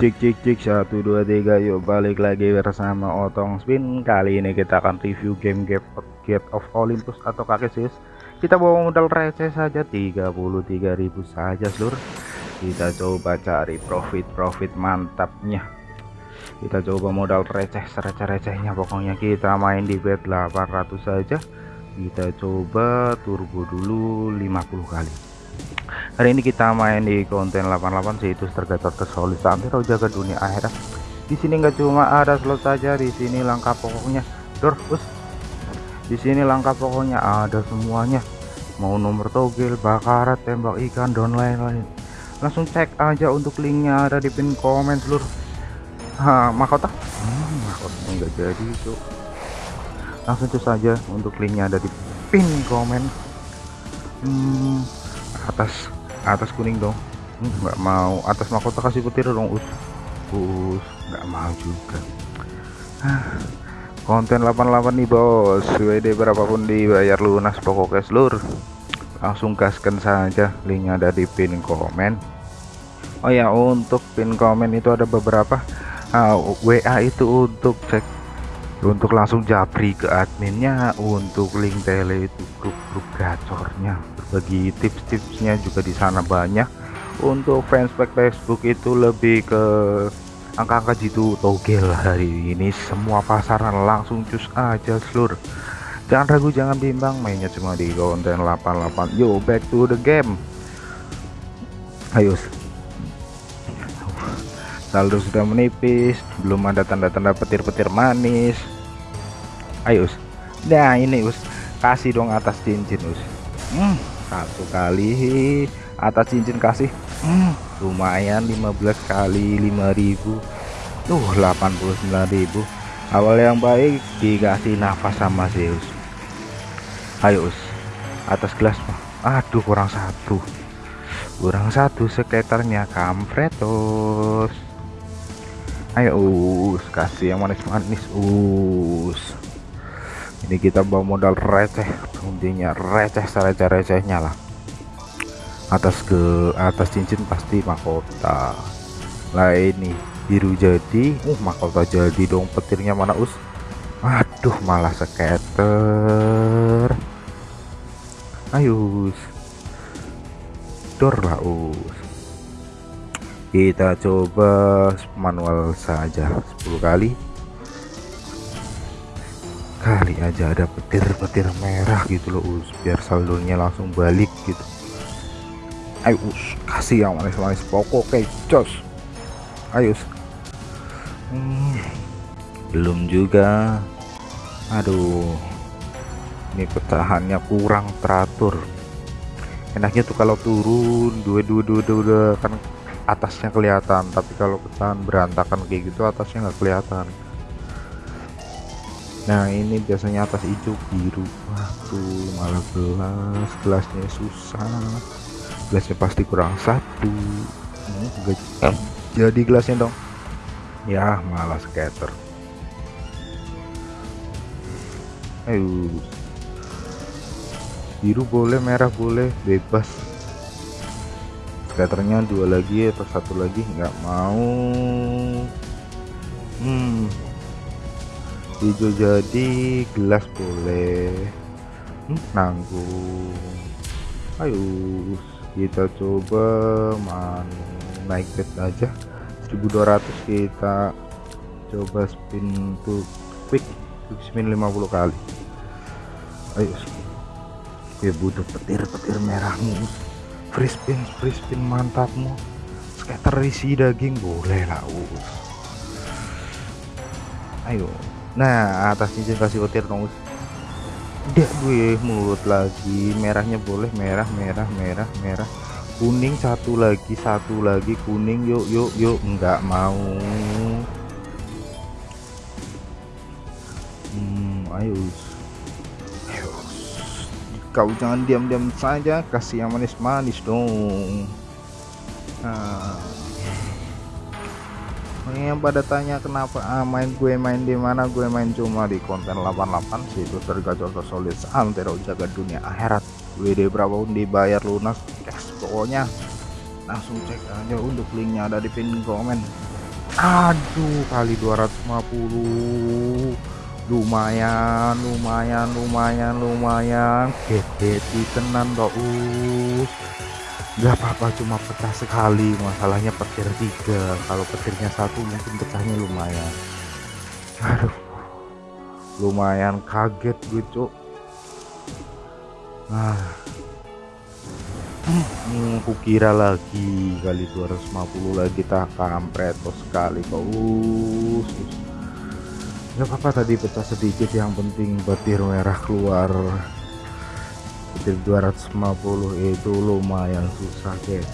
cik cik cik 1 2 3 yuk balik lagi bersama Otong Spin. Kali ini kita akan review game Gate, Gate of Olympus atau Kakesis kita bawa modal receh saja 33.000 saja seluruh kita coba cari profit-profit mantapnya. Kita coba modal receh receh-recehnya pokoknya kita main di bet 800 saja. Kita coba turbo dulu 50 kali hari ini kita main di konten 88 situs tergacor tersolid antero jaga dunia akhirat. Di sini nggak cuma ada slot saja di sini langkah pokoknya. Dor bus di sini langkah pokoknya ada semuanya. Mau nomor togel bakarat tembak ikan dan lain-lain. Langsung cek aja untuk linknya ada di pin komen seluruh. Ha, mahkota? Hmm, mahkota nggak jadi itu langsung cek saja untuk linknya ada di pin komen. Hmm, atas atas kuning dong. Hmm, nggak mau. Atas mahkota kasih petir dong us. Us nggak mau juga. Konten 88 nih bos. WD berapapun dibayar lunas pokoknya seluruh langsung gaskan saja. Linknya ada di pin komen. Oh ya untuk pin komen itu ada beberapa. Uh, ah, WA itu untuk cek untuk langsung japri ke adminnya untuk link tele itu grup-grup gacornya. Berbagi tips-tipsnya juga di sana banyak. Untuk fanspage Facebook itu lebih ke angka-angka jitu togel hari ini. Semua pasaran langsung cus aja seluruh jangan ragu jangan bimbang. Mainnya cuma di konten 88 yo back to the game. Ayo saldo sudah menipis. Belum ada tanda-tanda petir-petir manis ayo us. Nah ini us. Kasih dong atas cincin us. Hmm, satu kali. Atas cincin kasih. Hmm, lumayan 15 kali 5000 tuh 89.000 awal yang baik dikasih nafas sama Zeus ayo us. Atas gelas aduh kurang satu. Kurang satu sekitarnya kampretos ayo us. Kasih yang manis-manis us ini kita bawa modal receh intinya receh receh-recehnya lah. Atas ke atas cincin pasti mahkota. Lah ini biru jadi uh mahkota jadi dong petirnya mana us? Aduh malah skater ayo us. Dor lah us. Kita coba manual saja 10 kali kali aja ada petir-petir merah gitu loh us. Biar saldonya langsung balik gitu. Ayo us kasih yang manis-manis pokok jos ayo hmm, belum juga. Aduh ini petahannya kurang teratur. Enaknya tuh kalau turun dua dua dua dua kan atasnya kelihatan tapi kalau pecahan berantakan kayak gitu atasnya nggak kelihatan nah ini biasanya atas hijau biru. Waduh malah gelas gelasnya susah. Gelasnya pasti kurang satu. Hmm, jadi gelasnya dong. Ya malah scatter. Ayo. Biru boleh merah boleh bebas. Skaternya dua lagi atau satu lagi? Nggak mau. Hmm hijau jadi gelas boleh. Hmm, nanggung. Ayo kita coba man naik bet aja. 1200 kita coba spin tuh quick quick spin 50 kali. Ayo ya butuh petir-petir merah mus free spin free spin mantapmu. Skater isi daging boleh lah us. Ayo nah atas cincin kasih petir dong dia gue mulut lagi. Merahnya boleh merah merah merah merah. Kuning satu lagi satu lagi. Kuning yuk yuk yuk. Enggak mau. Hmm ayo. Kau jangan diam-diam saja. Kasih yang manis-manis dong nah yang pada tanya kenapa ah, main gue main di mana gue main cuma di konten 88 situ tergacor solid antero jaga dunia akhirat. WD berapa pun dibayar lunas cash pokoknya. Langsung cek aja untuk linknya ada di pin komen. Aduh kali 250 lumayan lumayan lumayan lumayan. Gede tenan us nggak apa-apa cuma pecah sekali. Masalahnya petir tiga. Kalau petirnya satu mungkin pecahnya lumayan. Aduh. Lumayan kaget gue cuk. Nah hmm, kukira lagi kali 250 lagi tak kampret sekali kok nggak apa-apa tadi pecah sedikit. Yang penting petir merah keluar petir 250 itu lumayan susah guys.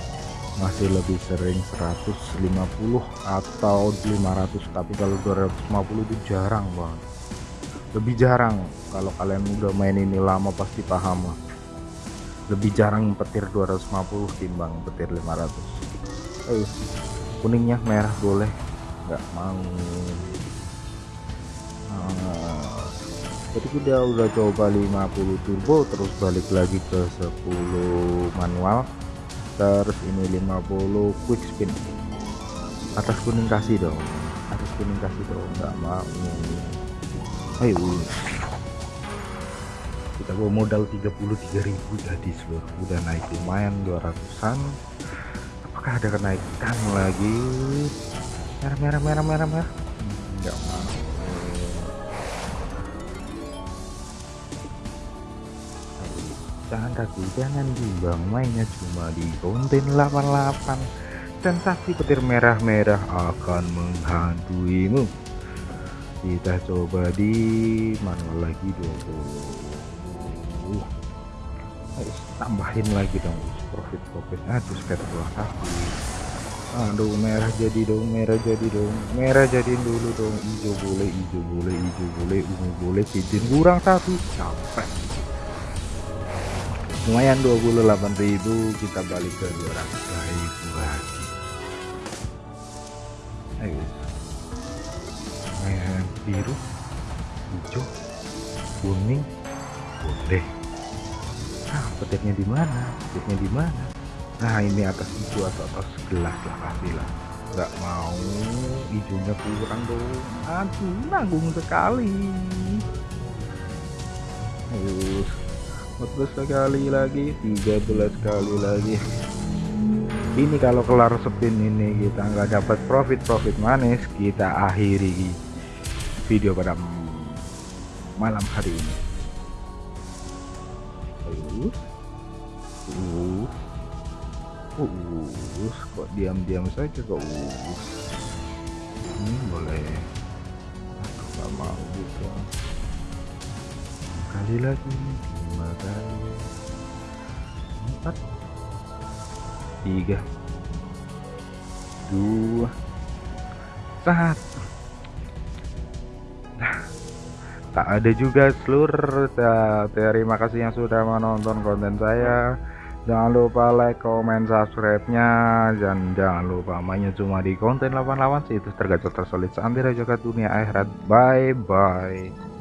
Masih lebih sering 150 atau 500 tapi kalau 250 itu jarang banget. Lebih jarang. Kalau kalian udah main ini lama pasti paham lah. Lebih jarang petir 250 timbang petir 500 eh kuningnya merah boleh? Nggak mau jadi kita udah coba 50 turbo terus balik lagi ke 10 manual. Terus ini 50 quick spin. Atas kuning kasih dong. Atas kuning kasih dong nggak mau. Ayo. Kita bawa modal 33.000 jadi seluruh. Udah naik lumayan 200an apakah ada kenaikan lagi? Merah merah merah merah merah. Nggak mau jangan ragu jangan bimbang mainnya cuma di konten 88 sensasi petir merah-merah akan menghantuimu. Kita coba di manual lagi 20 Ayo, tambahin lagi dong profit profit. Aduh sekitar dua aduh merah jadi dong merah jadi dong. Merah jadiin dulu dong. Hijau boleh hijau boleh hijau boleh ungu boleh cincin kurang satu. Capek lumayan 28.000 kita balik ke 200.000 lagi. Ayo. Merah biru hijau kuning boleh. Nah petirnya di mana? Petirnya di mana? Nah ini atas hijau atau atas gelas lah pastilah nggak mau hijaunya kurang dong. Aduh nanggung sekali. Ayo 14 sekali lagi. 13 kali lagi. Ini kalau kelar spin ini kita nggak dapat profit. Profit manis kita akhiri video pada malam hari ini. Uh, uh, uh, kok diam-diam saja kok uh. ini boleh. Aku nggak mau gitu. Kali lagi lima kali empat tiga. Dua. Satu. Nah tak ada juga seluruh terima kasih yang sudah menonton konten saya. Jangan lupa like comment subscribe nya dan jangan lupa mainnya cuma di konten 88 sih. Itu tergacor tersolid sampai jaga dunia akhirat. Bye bye